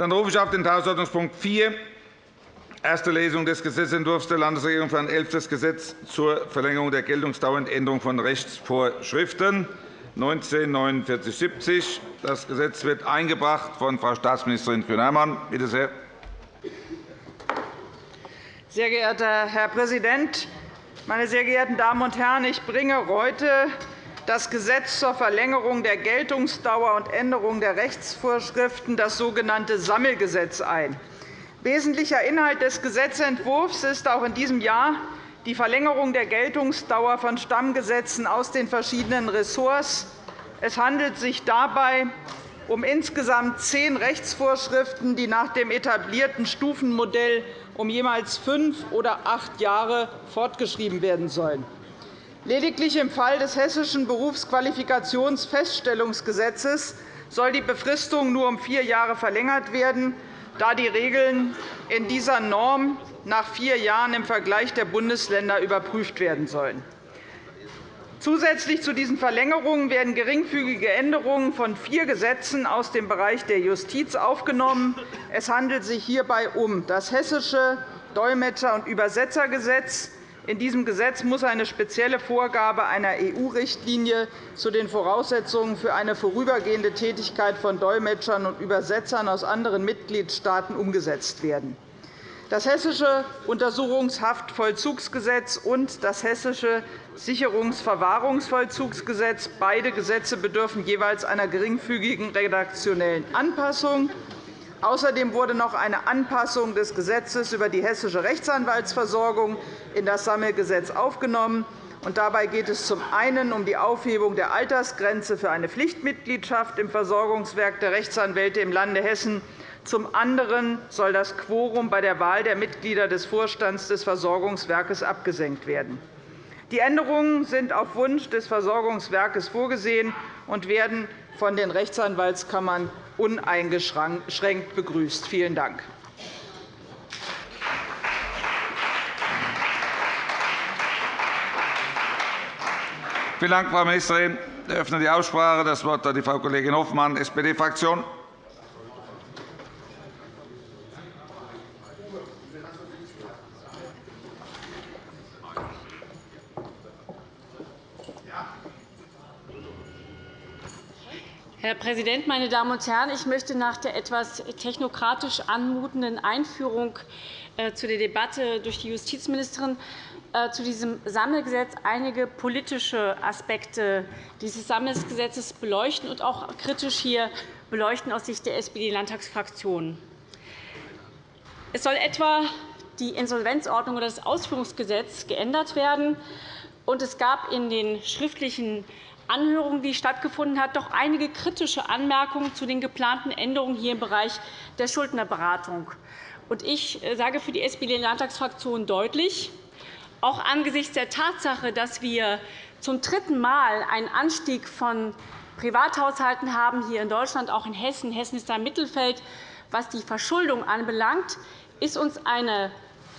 Dann rufe ich auf den Tagesordnungspunkt 4, erste Lesung des Gesetzentwurfs der Landesregierung für ein elftes Gesetz zur Verlängerung der Geltungsdauer und Änderung von Rechtsvorschriften 194970. Das Gesetz wird eingebracht von Frau Staatsministerin Kühn-Hermann. Bitte sehr. Sehr geehrter Herr Präsident, meine sehr geehrten Damen und Herren! Ich bringe heute das Gesetz zur Verlängerung der Geltungsdauer und Änderung der Rechtsvorschriften, das sogenannte Sammelgesetz, ein. Wesentlicher Inhalt des Gesetzentwurfs ist auch in diesem Jahr die Verlängerung der Geltungsdauer von Stammgesetzen aus den verschiedenen Ressorts. Es handelt sich dabei um insgesamt zehn Rechtsvorschriften, die nach dem etablierten Stufenmodell um jeweils fünf oder acht Jahre fortgeschrieben werden sollen. Lediglich im Fall des Hessischen Berufsqualifikationsfeststellungsgesetzes soll die Befristung nur um vier Jahre verlängert werden, da die Regeln in dieser Norm nach vier Jahren im Vergleich der Bundesländer überprüft werden sollen. Zusätzlich zu diesen Verlängerungen werden geringfügige Änderungen von vier Gesetzen aus dem Bereich der Justiz aufgenommen. Es handelt sich hierbei um das Hessische Dolmetscher- und Übersetzergesetz, in diesem Gesetz muss eine spezielle Vorgabe einer EU-Richtlinie zu den Voraussetzungen für eine vorübergehende Tätigkeit von Dolmetschern und Übersetzern aus anderen Mitgliedstaaten umgesetzt werden. Das Hessische Untersuchungshaftvollzugsgesetz und das Hessische Sicherungsverwahrungsvollzugsgesetz beide Gesetze bedürfen jeweils einer geringfügigen redaktionellen Anpassung. Außerdem wurde noch eine Anpassung des Gesetzes über die hessische Rechtsanwaltsversorgung in das Sammelgesetz aufgenommen. Dabei geht es zum einen um die Aufhebung der Altersgrenze für eine Pflichtmitgliedschaft im Versorgungswerk der Rechtsanwälte im Lande Hessen. Zum anderen soll das Quorum bei der Wahl der Mitglieder des Vorstands des Versorgungswerkes abgesenkt werden. Die Änderungen sind auf Wunsch des Versorgungswerkes vorgesehen und werden von den Rechtsanwaltskammern uneingeschränkt begrüßt. Vielen Dank. Vielen Dank, Frau Ministerin. Ich eröffne die Aussprache. Das Wort hat die Frau Kollegin Hofmann, SPD-Fraktion. Präsident, meine Damen und Herren! Ich möchte nach der etwas technokratisch anmutenden Einführung äh, zu der Debatte durch die Justizministerin äh, zu diesem Sammelgesetz einige politische Aspekte dieses Sammelgesetzes beleuchten und auch kritisch hier beleuchten aus Sicht der SPD-Landtagsfraktion. Es soll etwa die Insolvenzordnung oder das Ausführungsgesetz geändert werden. es gab in den schriftlichen Anhörung, die stattgefunden hat, doch einige kritische Anmerkungen zu den geplanten Änderungen hier im Bereich der Schuldnerberatung. Ich äh, sage für die SPD-Landtagsfraktion deutlich, auch angesichts der Tatsache, dass wir zum dritten Mal einen Anstieg von Privathaushalten haben hier in Deutschland, auch in Hessen. Hessen ist da im Mittelfeld, was die Verschuldung anbelangt, ist uns eine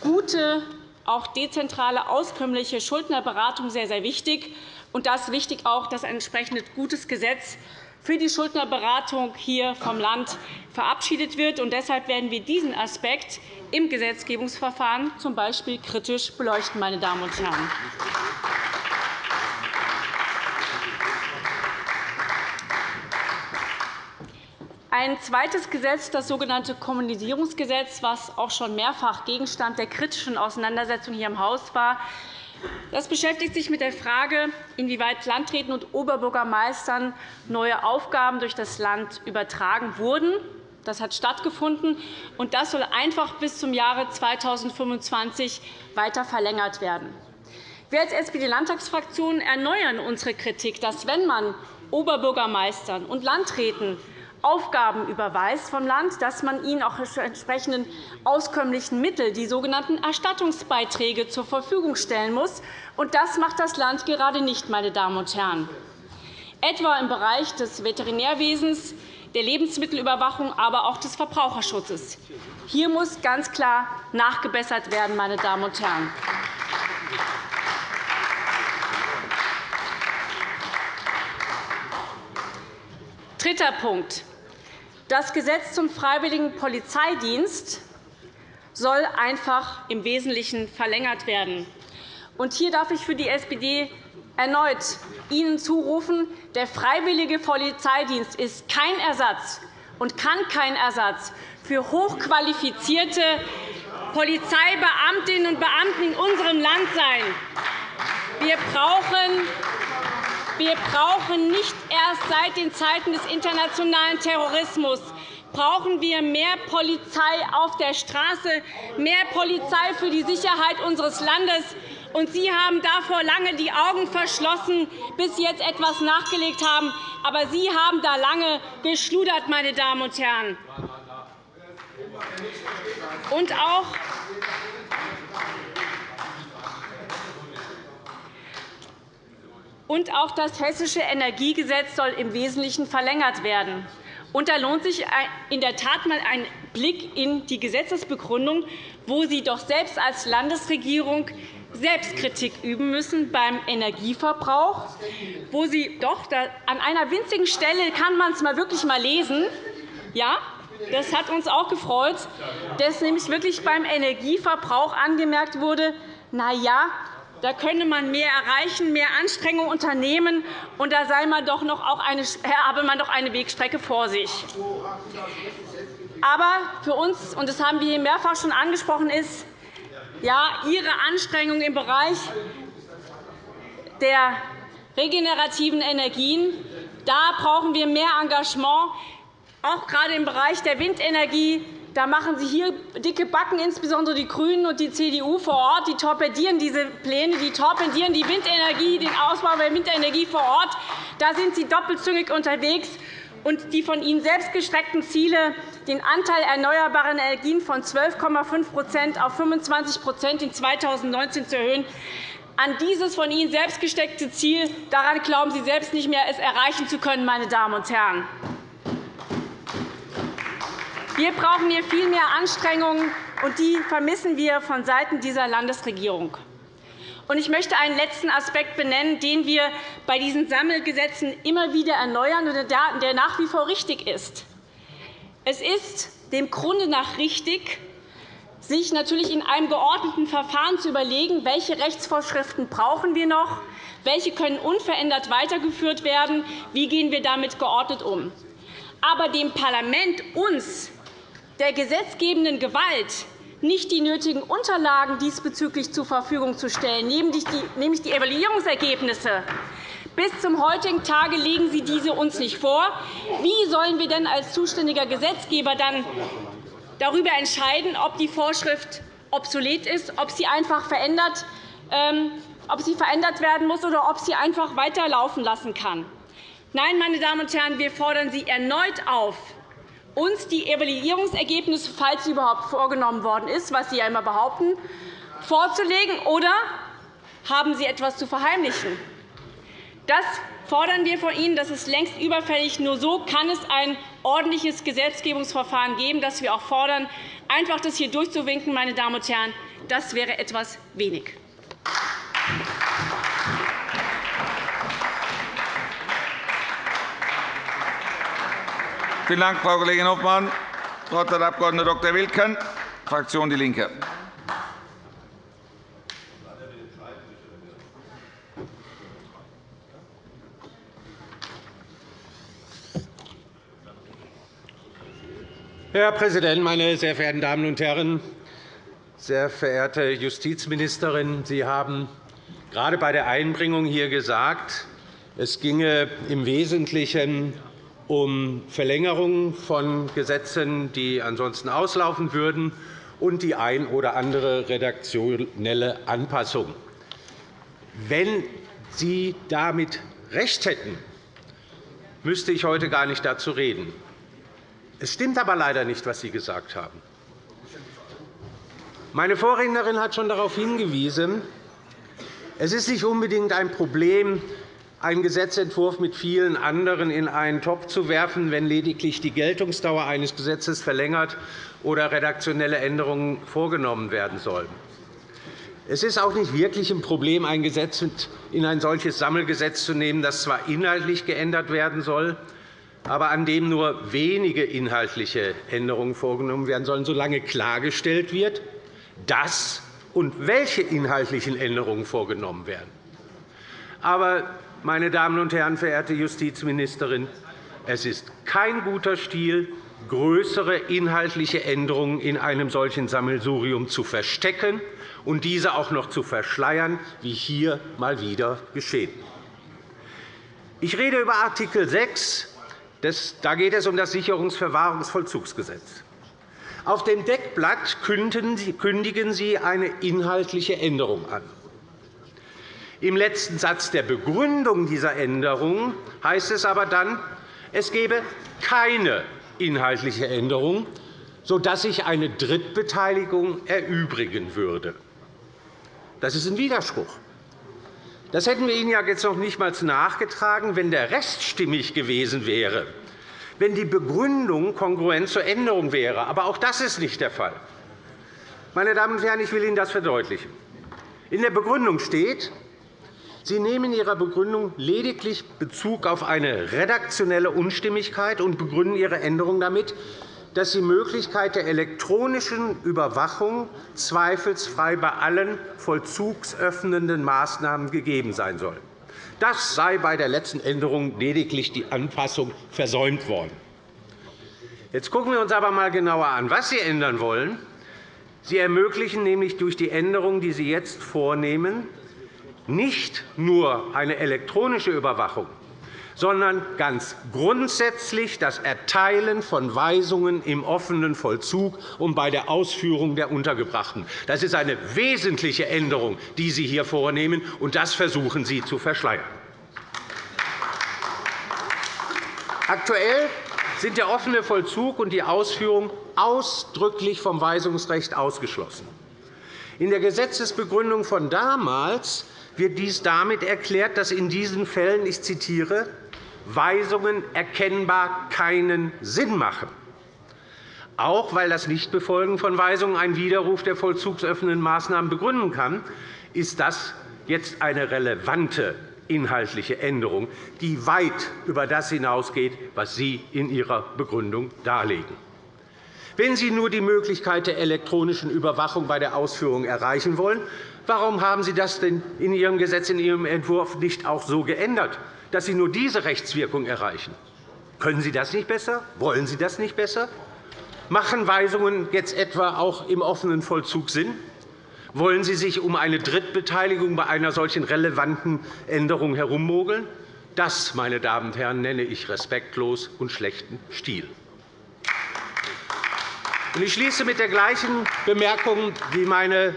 gute, auch dezentrale, auskömmliche Schuldnerberatung sehr, sehr wichtig. Und da ist wichtig auch, dass ein entsprechendes gutes Gesetz für die Schuldnerberatung hier vom Land verabschiedet wird. Und deshalb werden wir diesen Aspekt im Gesetzgebungsverfahren z. B. kritisch beleuchten. Meine Damen und Herren. Ein zweites Gesetz, das sogenannte Kommunisierungsgesetz, das auch schon mehrfach Gegenstand der kritischen Auseinandersetzung hier im Haus war, das beschäftigt sich mit der Frage, inwieweit Landräten und Oberbürgermeistern neue Aufgaben durch das Land übertragen wurden. Das hat stattgefunden, und das soll einfach bis zum Jahre 2025 weiter verlängert werden. Wir als SPD-Landtagsfraktion erneuern unsere Kritik, dass, wenn man Oberbürgermeistern und Landräten Aufgaben überweist vom Land, dass man ihnen auch entsprechenden auskömmlichen Mittel, die sogenannten Erstattungsbeiträge, zur Verfügung stellen muss. Und das macht das Land gerade nicht, meine Damen und Herren. Etwa im Bereich des Veterinärwesens, der Lebensmittelüberwachung, aber auch des Verbraucherschutzes. Hier muss ganz klar nachgebessert werden, meine Damen und Herren. Dritter Punkt. Das Gesetz zum freiwilligen Polizeidienst soll einfach im Wesentlichen verlängert werden. Hier darf ich für die SPD erneut Ihnen zurufen, der freiwillige Polizeidienst ist kein Ersatz und kann kein Ersatz für hochqualifizierte Polizeibeamtinnen und Beamten in unserem Land sein. Wir brauchen wir brauchen nicht erst seit den Zeiten des internationalen Terrorismus brauchen wir mehr Polizei auf der Straße, mehr Polizei für die Sicherheit unseres Landes. Und Sie haben davor lange die Augen verschlossen, bis Sie jetzt etwas nachgelegt haben. Aber Sie haben da lange geschludert, meine Damen und Herren. Und auch Und auch das Hessische Energiegesetz soll im Wesentlichen verlängert werden. Und da lohnt sich in der Tat einmal ein Blick in die Gesetzesbegründung, wo Sie doch selbst als Landesregierung Selbstkritik üben müssen beim Energieverbrauch, wo Sie doch an einer winzigen Stelle kann man es mal wirklich mal lesen. Ja, das hat uns auch gefreut, dass nämlich wirklich beim Energieverbrauch angemerkt wurde, na ja, da könne man mehr erreichen, mehr Anstrengungen unternehmen, und da sei man doch noch auch eine, habe man doch eine Wegstrecke vor sich. Aber für uns, und das haben wir hier mehrfach schon angesprochen, ist, ja, Ihre Anstrengungen im Bereich der regenerativen Energien, da brauchen wir mehr Engagement, auch gerade im Bereich der Windenergie, da machen Sie hier dicke Backen, insbesondere die GRÜNEN und die CDU vor Ort. Die torpedieren diese Pläne, die torpedieren die Windenergie, den Ausbau der Windenergie vor Ort. Da sind Sie doppelzüngig unterwegs. Und die von Ihnen selbst gestreckten Ziele, den Anteil erneuerbarer Energien von 12,5% auf 25% in 2019 zu erhöhen, an dieses von Ihnen selbst gesteckte Ziel daran glauben Sie selbst nicht mehr, es erreichen zu können. Meine Damen und Herren. Wir brauchen hier viel mehr Anstrengungen, und die vermissen wir vonseiten dieser Landesregierung. Ich möchte einen letzten Aspekt benennen, den wir bei diesen Sammelgesetzen immer wieder erneuern und der nach wie vor richtig ist. Es ist dem Grunde nach richtig, sich natürlich in einem geordneten Verfahren zu überlegen, welche Rechtsvorschriften brauchen wir noch, welche können unverändert weitergeführt werden, wie gehen wir damit geordnet um. Aber dem Parlament, uns der gesetzgebenden Gewalt nicht die nötigen Unterlagen diesbezüglich zur Verfügung zu stellen, nämlich die Evaluierungsergebnisse. Bis zum heutigen Tage legen Sie diese uns nicht vor. Wie sollen wir denn als zuständiger Gesetzgeber dann darüber entscheiden, ob die Vorschrift obsolet ist, ob sie einfach verändert, ähm, ob sie verändert werden muss oder ob sie einfach weiterlaufen lassen kann? Nein, meine Damen und Herren, wir fordern Sie erneut auf, uns die Evaluierungsergebnisse, falls sie überhaupt vorgenommen worden ist, was Sie ja immer behaupten, vorzulegen, oder haben Sie etwas zu verheimlichen? Das fordern wir von Ihnen. Das ist längst überfällig. Nur so kann es ein ordentliches Gesetzgebungsverfahren geben, das wir auch fordern. Einfach das hier durchzuwinken, meine Damen und Herren, das wäre etwas wenig. Vielen Dank, Frau Kollegin Hofmann. Das Wort hat der Abg. Dr. Wilken, Fraktion DIE LINKE. Herr Präsident, meine sehr verehrten Damen und Herren! Sehr verehrte Justizministerin, Sie haben gerade bei der Einbringung hier gesagt, es ginge im Wesentlichen um Verlängerung von Gesetzen, die ansonsten auslaufen würden, und die ein oder andere redaktionelle Anpassung. Wenn Sie damit recht hätten, müsste ich heute gar nicht dazu reden. Es stimmt aber leider nicht, was Sie gesagt haben. Meine Vorrednerin hat schon darauf hingewiesen, es ist nicht unbedingt ein Problem, einen Gesetzentwurf mit vielen anderen in einen Topf zu werfen, wenn lediglich die Geltungsdauer eines Gesetzes verlängert oder redaktionelle Änderungen vorgenommen werden sollen. Es ist auch nicht wirklich ein Problem, ein Gesetz in ein solches Sammelgesetz zu nehmen, das zwar inhaltlich geändert werden soll, aber an dem nur wenige inhaltliche Änderungen vorgenommen werden sollen, solange klargestellt wird, dass und welche inhaltlichen Änderungen vorgenommen werden. Aber, meine Damen und Herren, verehrte Justizministerin, es ist kein guter Stil, größere inhaltliche Änderungen in einem solchen Sammelsurium zu verstecken und diese auch noch zu verschleiern, wie hier mal wieder geschehen. Ich rede über Art. 6. Da geht es um das Sicherungsverwahrungsvollzugsgesetz. Auf dem Deckblatt kündigen Sie eine inhaltliche Änderung an. Im letzten Satz der Begründung dieser Änderung heißt es aber dann, es gebe keine inhaltliche Änderung, sodass sich eine Drittbeteiligung erübrigen würde. Das ist ein Widerspruch. Das hätten wir Ihnen ja jetzt noch nicht einmal nachgetragen, wenn der Rest stimmig gewesen wäre, wenn die Begründung kongruent zur Änderung wäre. Aber auch das ist nicht der Fall. Meine Damen und Herren, ich will Ihnen das verdeutlichen. In der Begründung steht, Sie nehmen in Ihrer Begründung lediglich Bezug auf eine redaktionelle Unstimmigkeit und begründen Ihre Änderung damit, dass die Möglichkeit der elektronischen Überwachung zweifelsfrei bei allen vollzugsöffnenden Maßnahmen gegeben sein soll. Das sei bei der letzten Änderung lediglich die Anpassung versäumt worden. Jetzt schauen wir uns aber einmal genauer an, was Sie ändern wollen. Sie ermöglichen nämlich durch die Änderung, die Sie jetzt vornehmen, nicht nur eine elektronische Überwachung, sondern ganz grundsätzlich das Erteilen von Weisungen im offenen Vollzug und bei der Ausführung der Untergebrachten. Das ist eine wesentliche Änderung, die Sie hier vornehmen, und das versuchen Sie zu verschleiern. Aktuell sind der offene Vollzug und die Ausführung ausdrücklich vom Weisungsrecht ausgeschlossen. In der Gesetzesbegründung von damals wird dies damit erklärt, dass in diesen Fällen, ich zitiere, Weisungen erkennbar keinen Sinn machen. Auch weil das Nichtbefolgen von Weisungen einen Widerruf der vollzugsöffnenden Maßnahmen begründen kann, ist das jetzt eine relevante inhaltliche Änderung, die weit über das hinausgeht, was Sie in Ihrer Begründung darlegen. Wenn Sie nur die Möglichkeit der elektronischen Überwachung bei der Ausführung erreichen wollen, warum haben Sie das denn in Ihrem Gesetz, in Ihrem Entwurf nicht auch so geändert, dass Sie nur diese Rechtswirkung erreichen? Können Sie das nicht besser? Wollen Sie das nicht besser? Machen Weisungen jetzt etwa auch im offenen Vollzug Sinn? Wollen Sie sich um eine Drittbeteiligung bei einer solchen relevanten Änderung herummogeln? Das, meine Damen und Herren, nenne ich respektlos und schlechten Stil. Ich schließe mit der gleichen Bemerkung wie meine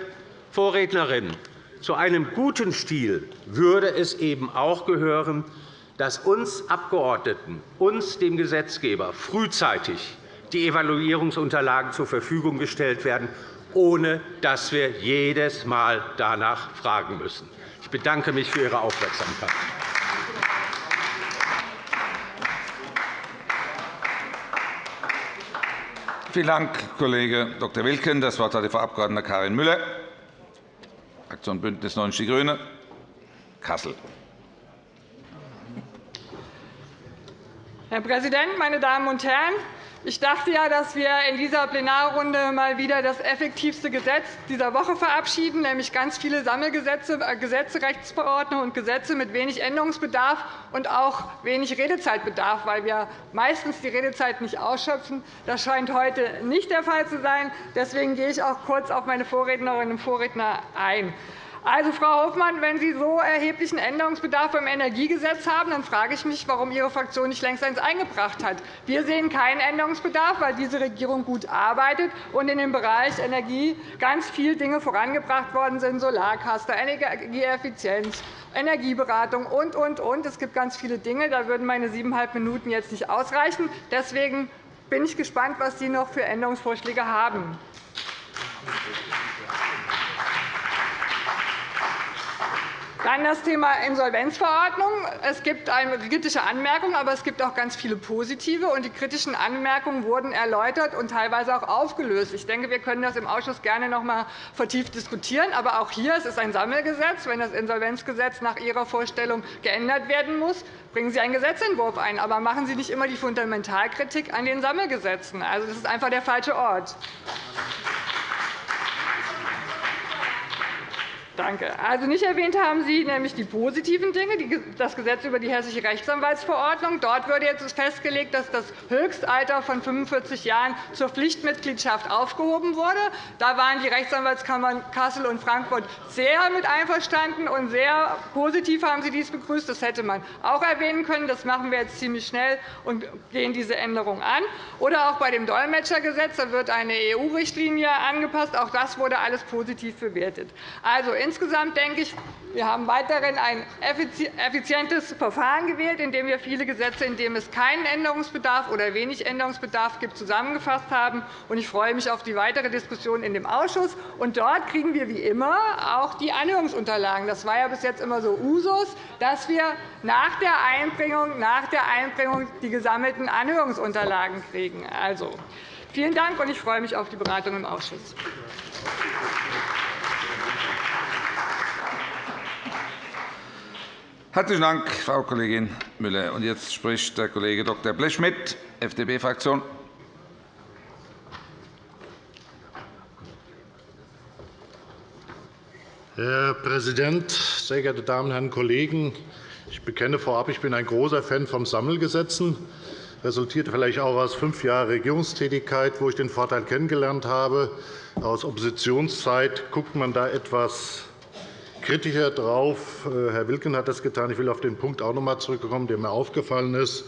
Vorrednerin. Zu einem guten Stil würde es eben auch gehören, dass uns Abgeordneten, uns dem Gesetzgeber, frühzeitig die Evaluierungsunterlagen zur Verfügung gestellt werden, ohne dass wir jedes Mal danach fragen müssen. Ich bedanke mich für Ihre Aufmerksamkeit. Vielen Dank, Kollege Dr. Wilken. Das Wort hat Frau Abg. Karin Müller, Fraktion BÜNDNIS 90 die GRÜNEN, Kassel. Herr Präsident, meine Damen und Herren! Ich dachte ja, dass wir in dieser Plenarrunde mal wieder das effektivste Gesetz dieser Woche verabschieden, nämlich ganz viele Sammelgesetze, äh, Gesetze, Rechtsverordnungen und Gesetze mit wenig Änderungsbedarf und auch wenig Redezeitbedarf, weil wir meistens die Redezeit nicht ausschöpfen. Das scheint heute nicht der Fall zu sein. Deswegen gehe ich auch kurz auf meine Vorrednerinnen und Vorredner ein. Also, Frau Hofmann, wenn Sie so erheblichen Änderungsbedarf beim Energiegesetz haben, dann frage ich mich, warum Ihre Fraktion nicht längst eines eingebracht hat. Wir sehen keinen Änderungsbedarf, weil diese Regierung gut arbeitet und in dem Bereich Energie ganz viele Dinge vorangebracht worden sind, Solarcluster, Energieeffizienz, Energieberatung und, und, und. Es gibt ganz viele Dinge. Da würden meine siebeneinhalb Minuten jetzt nicht ausreichen. Deswegen bin ich gespannt, was Sie noch für Änderungsvorschläge haben. Dann das Thema Insolvenzverordnung. Es gibt eine kritische Anmerkung, aber es gibt auch ganz viele positive. Und die kritischen Anmerkungen wurden erläutert und teilweise auch aufgelöst. Ich denke, wir können das im Ausschuss gerne noch einmal vertieft diskutieren. Aber auch hier es ist ein Sammelgesetz. Wenn das Insolvenzgesetz nach Ihrer Vorstellung geändert werden muss, bringen Sie einen Gesetzentwurf ein. Aber machen Sie nicht immer die Fundamentalkritik an den Sammelgesetzen. Also, das ist einfach der falsche Ort. Danke. Also nicht erwähnt haben Sie nämlich die positiven Dinge, das Gesetz über die Hessische Rechtsanwaltsverordnung. Dort wird jetzt festgelegt, dass das Höchstalter von 45 Jahren zur Pflichtmitgliedschaft aufgehoben wurde. Da waren die Rechtsanwaltskammern Kassel und Frankfurt sehr mit einverstanden, und sehr positiv haben sie dies begrüßt. Das hätte man auch erwähnen können. Das machen wir jetzt ziemlich schnell und gehen diese Änderung an. Oder auch bei dem Dolmetschergesetz. Da wird eine EU-Richtlinie angepasst. Auch das wurde alles positiv bewertet. Also, insgesamt denke ich, wir haben weiterhin ein effizientes Verfahren gewählt, in dem wir viele Gesetze, in denen es keinen Änderungsbedarf oder wenig Änderungsbedarf gibt, zusammengefasst haben. Ich freue mich auf die weitere Diskussion in dem Ausschuss. Dort kriegen wir wie immer auch die Anhörungsunterlagen. Das war ja bis jetzt immer so Usus, dass wir nach der Einbringung, nach der Einbringung die gesammelten Anhörungsunterlagen kriegen. Also, vielen Dank, und ich freue mich auf die Beratung im Ausschuss. Herzlichen Dank, Frau Kollegin Müller. Und jetzt spricht der Kollege Dr. Blechschmidt, FDP-Fraktion. Herr Präsident, sehr geehrte Damen und Herren Kollegen! Ich bekenne vorab, ich bin ein großer Fan von Sammelgesetzen. Das resultiert vielleicht auch aus fünf Jahren Regierungstätigkeit, wo ich den Vorteil kennengelernt habe. Aus Oppositionszeit guckt man da etwas kritischer drauf. Äh, Herr Wilken hat das getan. Ich will auf den Punkt auch noch einmal zurückkommen, der mir aufgefallen ist.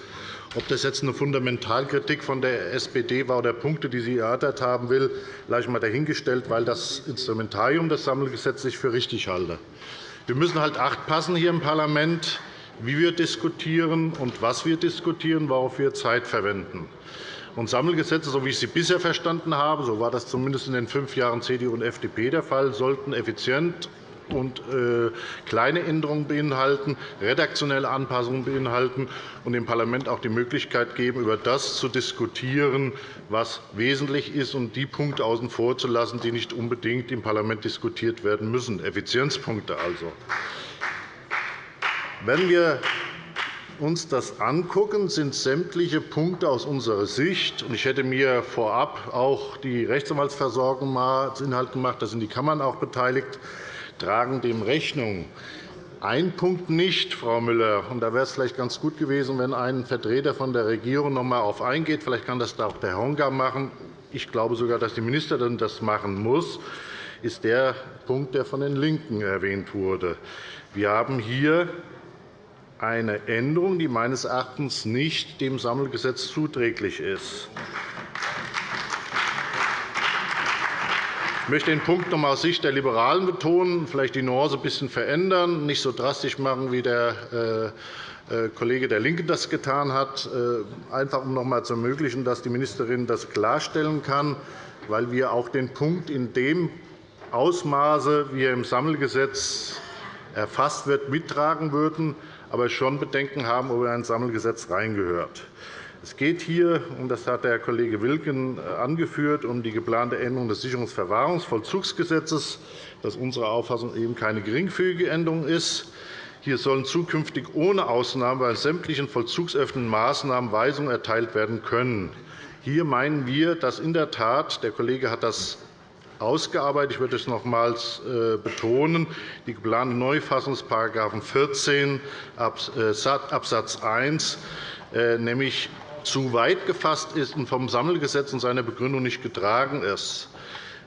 Ob das jetzt eine Fundamentalkritik von der SPD war oder Punkte, die sie erörtert haben will, lasse ich einmal dahingestellt, weil das Instrumentarium des Sammelgesetzes ich für richtig halte. Wir müssen halt Acht passen hier im Parlament, wie wir diskutieren und was wir diskutieren, worauf wir Zeit verwenden. Und Sammelgesetze, so wie ich sie bisher verstanden habe, so war das zumindest in den fünf Jahren CDU und FDP der Fall, sollten effizient und äh, kleine Änderungen beinhalten, redaktionelle Anpassungen beinhalten und dem Parlament auch die Möglichkeit geben, über das zu diskutieren, was wesentlich ist, und die Punkte außen vor zu lassen, die nicht unbedingt im Parlament diskutiert werden müssen, Effizienzpunkte also. Wenn wir uns das angucken, sind sämtliche Punkte aus unserer Sicht – und ich hätte mir vorab auch die Rechtsanwaltsversorgung mal zu Inhalt gemacht, da sind die Kammern auch beteiligt tragen dem Rechnung. Ein Punkt nicht, Frau Müller, und da wäre es vielleicht ganz gut gewesen, wenn ein Vertreter von der Regierung noch einmal darauf eingeht. Vielleicht kann das auch der Honka machen. Ich glaube sogar, dass die Ministerin das machen muss ist der Punkt, der von den LINKEN erwähnt wurde. Wir haben hier eine Änderung, die meines Erachtens nicht dem Sammelgesetz zuträglich ist. Ich möchte den Punkt noch einmal aus Sicht der Liberalen betonen, vielleicht die Nuance ein bisschen verändern, nicht so drastisch machen, wie der äh, äh, Kollege der LINKEN das getan hat, äh, einfach um noch einmal zu ermöglichen, dass die Ministerin das klarstellen kann, weil wir auch den Punkt in dem Ausmaße, wie er im Sammelgesetz erfasst wird, mittragen würden, aber schon Bedenken haben, ob er in ein Sammelgesetz reingehört. Es geht hier, und das hat der Kollege Wilken äh, angeführt, um die geplante Änderung des Sicherungsverwahrungsvollzugsgesetzes, das unserer Auffassung eben keine geringfügige Änderung ist. Hier sollen zukünftig ohne Ausnahme bei sämtlichen vollzugsöffnenden Maßnahmen Weisungen erteilt werden können. Hier meinen wir, dass in der Tat, der Kollege hat das ausgearbeitet, ich würde es nochmals äh, betonen, die geplante Neufassung des § 14 Abs. 1, nämlich zu weit gefasst ist und vom Sammelgesetz und seiner Begründung nicht getragen ist. §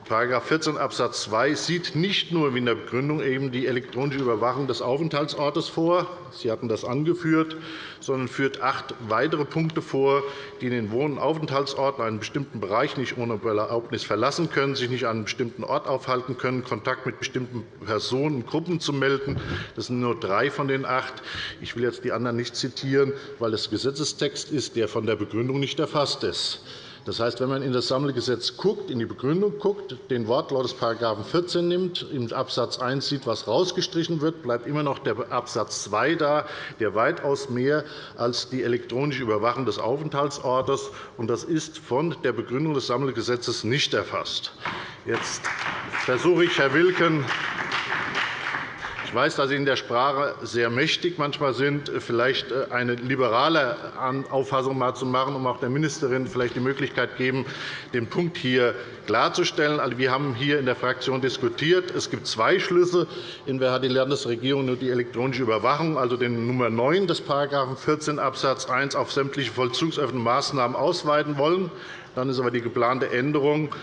14 Abs. 2 sieht nicht nur wie in der Begründung eben die elektronische Überwachung des Aufenthaltsortes vor, Sie hatten das angeführt, sondern führt acht weitere Punkte vor, die den Wohn- und Aufenthaltsort in einem bestimmten Bereich nicht ohne Erlaubnis verlassen können, sich nicht an einem bestimmten Ort aufhalten können, Kontakt mit bestimmten Personen und Gruppen zu melden. Das sind nur drei von den acht. Ich will jetzt die anderen nicht zitieren, weil es Gesetzestext ist, der von der Begründung nicht erfasst ist. Das heißt, wenn man in das Sammelgesetz guckt, in die Begründung guckt, den Wortlaut des § 14 nimmt, im Abs. 1 sieht, was rausgestrichen wird, bleibt immer noch der Abs. 2 da, der weitaus mehr als die elektronische Überwachung des Aufenthaltsortes. Das ist von der Begründung des Sammelgesetzes nicht erfasst. Jetzt versuche ich, Herr Wilken, ich weiß, dass Sie in der Sprache sehr mächtig manchmal sind, vielleicht äh, eine liberale Auffassung mal zu machen, um auch der Ministerin vielleicht die Möglichkeit geben, den Punkt hier klarzustellen. Also, wir haben hier in der Fraktion diskutiert. Es gibt zwei Schlüsse. Entweder hat die Landesregierung nur die elektronische Überwachung, also den Nummer 9 des § 14 Abs. 1 auf sämtliche vollzugsöffnenden Maßnahmen ausweiten wollen. Dann ist aber die geplante Änderung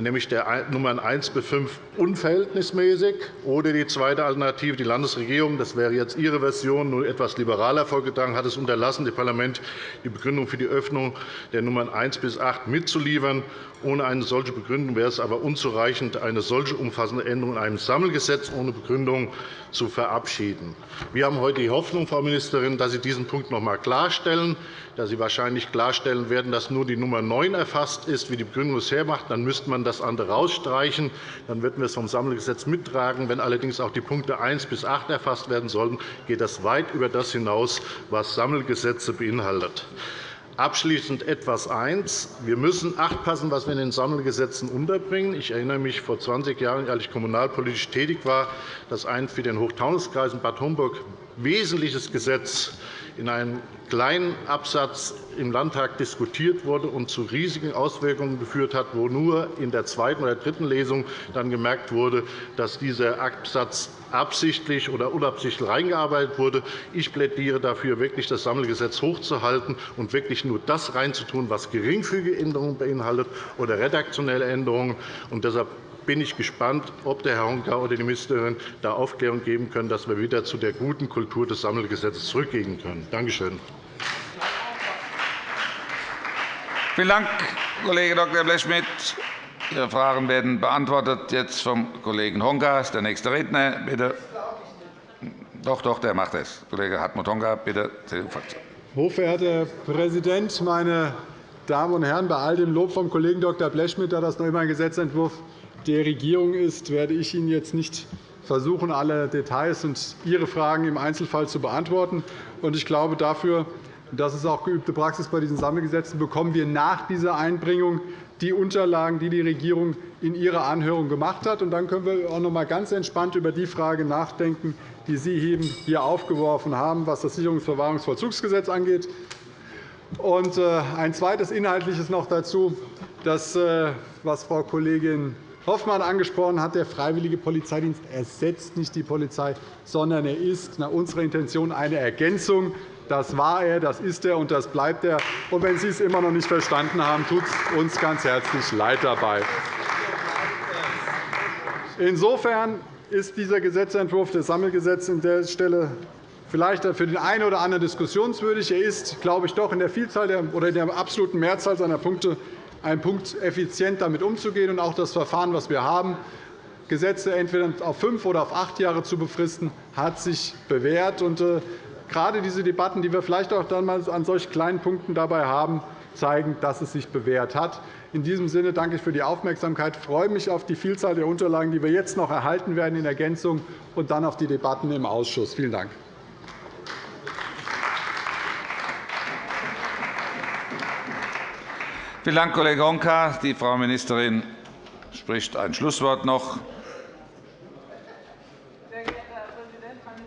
nämlich der Nummern 1 bis 5 unverhältnismäßig, oder die zweite Alternative, die Landesregierung, das wäre jetzt Ihre Version, nur etwas liberaler vorgetragen, hat es unterlassen, dem Parlament die Begründung für die Öffnung der Nummern 1 bis 8 mitzuliefern. Ohne eine solche Begründung wäre es aber unzureichend, eine solche umfassende Änderung in einem Sammelgesetz ohne Begründung zu verabschieden. Wir haben heute die Hoffnung, Frau Ministerin, dass Sie diesen Punkt noch einmal klarstellen, dass Sie wahrscheinlich klarstellen werden, dass nur die Nummer 9 erfasst ist, wie die Begründung es hermacht. Dann müsste man das andere rausstreichen. Dann würden wir es vom Sammelgesetz mittragen. Wenn allerdings auch die Punkte 1 bis 8 erfasst werden sollten, geht das weit über das hinaus, was Sammelgesetze beinhaltet. Abschließend etwas eins. Wir müssen achtpassen, was wir in den Sammelgesetzen unterbringen. Ich erinnere mich vor 20 Jahren, als ich kommunalpolitisch tätig war, dass ein für den Hochtaunuskreis in Bad Homburg wesentliches Gesetz in einem kleinen Absatz im Landtag diskutiert wurde und zu riesigen Auswirkungen geführt hat, wo nur in der zweiten oder dritten Lesung dann gemerkt wurde, dass dieser Absatz absichtlich oder unabsichtlich reingearbeitet wurde. Ich plädiere dafür, wirklich das Sammelgesetz hochzuhalten und wirklich nur das reinzutun, was geringfügige Änderungen beinhaltet oder redaktionelle Änderungen. Und deshalb bin ich gespannt, ob der Herr Honka oder die Ministerin da Aufklärung geben können, dass wir wieder zu der guten Kultur des Sammelgesetzes zurückgehen können. Danke schön. Vielen Dank, Kollege Dr. Blechschmidt. Ihre Fragen werden beantwortet jetzt vom Kollegen Honka. ist der nächste Redner. Bitte. Doch, doch, der macht es. Kollege Hartmut Honka, bitte, CDU-Fraktion. Hochverehrter Herr Präsident, meine Damen und Herren! Bei all dem Lob vom Kollegen Dr. Blechschmidt, da das noch immer ein Gesetzentwurf der Regierung ist, werde ich Ihnen jetzt nicht versuchen, alle Details und Ihre Fragen im Einzelfall zu beantworten. Ich glaube, dafür das ist auch geübte Praxis bei diesen Sammelgesetzen, bekommen wir nach dieser Einbringung die Unterlagen, die die Regierung in ihrer Anhörung gemacht hat. Dann können wir auch noch einmal ganz entspannt über die Frage nachdenken, die Sie eben hier aufgeworfen haben, was das Sicherungsverwahrungsvollzugsgesetz angeht. Und äh, ein zweites Inhaltliches noch dazu, das, äh, was Frau Kollegin Hoffmann angesprochen hat. Der freiwillige Polizeidienst ersetzt nicht die Polizei, sondern er ist nach unserer Intention eine Ergänzung das war er, das ist er und das bleibt er. Und wenn Sie es immer noch nicht verstanden haben, tut es uns ganz herzlich leid dabei. Insofern ist dieser Gesetzentwurf des Sammelgesetzes an der Stelle vielleicht für den einen oder anderen diskussionswürdig. Er ist, glaube ich, doch in der Vielzahl oder in der absoluten Mehrzahl seiner Punkte ein Punkt, effizient damit umzugehen. Und auch das Verfahren, das wir haben, Gesetze entweder auf fünf oder auf acht Jahre zu befristen, hat sich bewährt. Äh, gerade diese Debatten, die wir vielleicht auch dann mal an solch kleinen Punkten dabei haben, zeigen, dass es sich bewährt hat. In diesem Sinne danke ich für die Aufmerksamkeit. Ich freue mich auf die Vielzahl der Unterlagen, die wir jetzt noch erhalten werden in Ergänzung und dann auf die Debatten im Ausschuss. Vielen Dank. Vielen Dank, Kollege Honka. Die Frau Ministerin spricht ein Schlusswort noch.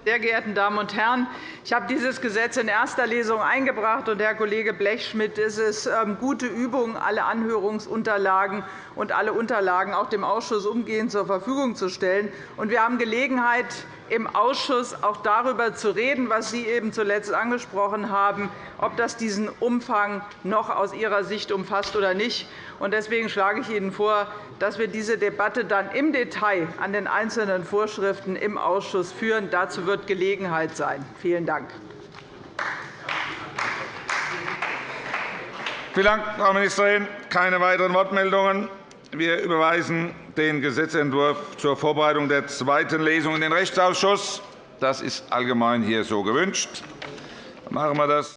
Sehr geehrten Damen und Herren! Ich habe dieses Gesetz in erster Lesung eingebracht. und Herr Kollege Blechschmidt, es ist ähm, gute Übung, alle Anhörungsunterlagen und alle Unterlagen auch dem Ausschuss umgehend zur Verfügung zu stellen. Wir haben Gelegenheit, im Ausschuss auch darüber zu reden, was Sie eben zuletzt angesprochen haben, ob das diesen Umfang noch aus Ihrer Sicht umfasst oder nicht. Deswegen schlage ich Ihnen vor, dass wir diese Debatte dann im Detail an den einzelnen Vorschriften im Ausschuss führen. Dazu wird Gelegenheit sein. Vielen Dank. Vielen Dank, Frau Ministerin. Keine weiteren Wortmeldungen. Wir überweisen den Gesetzentwurf zur Vorbereitung der zweiten Lesung in den Rechtsausschuss. Das ist allgemein hier so gewünscht. Machen wir das.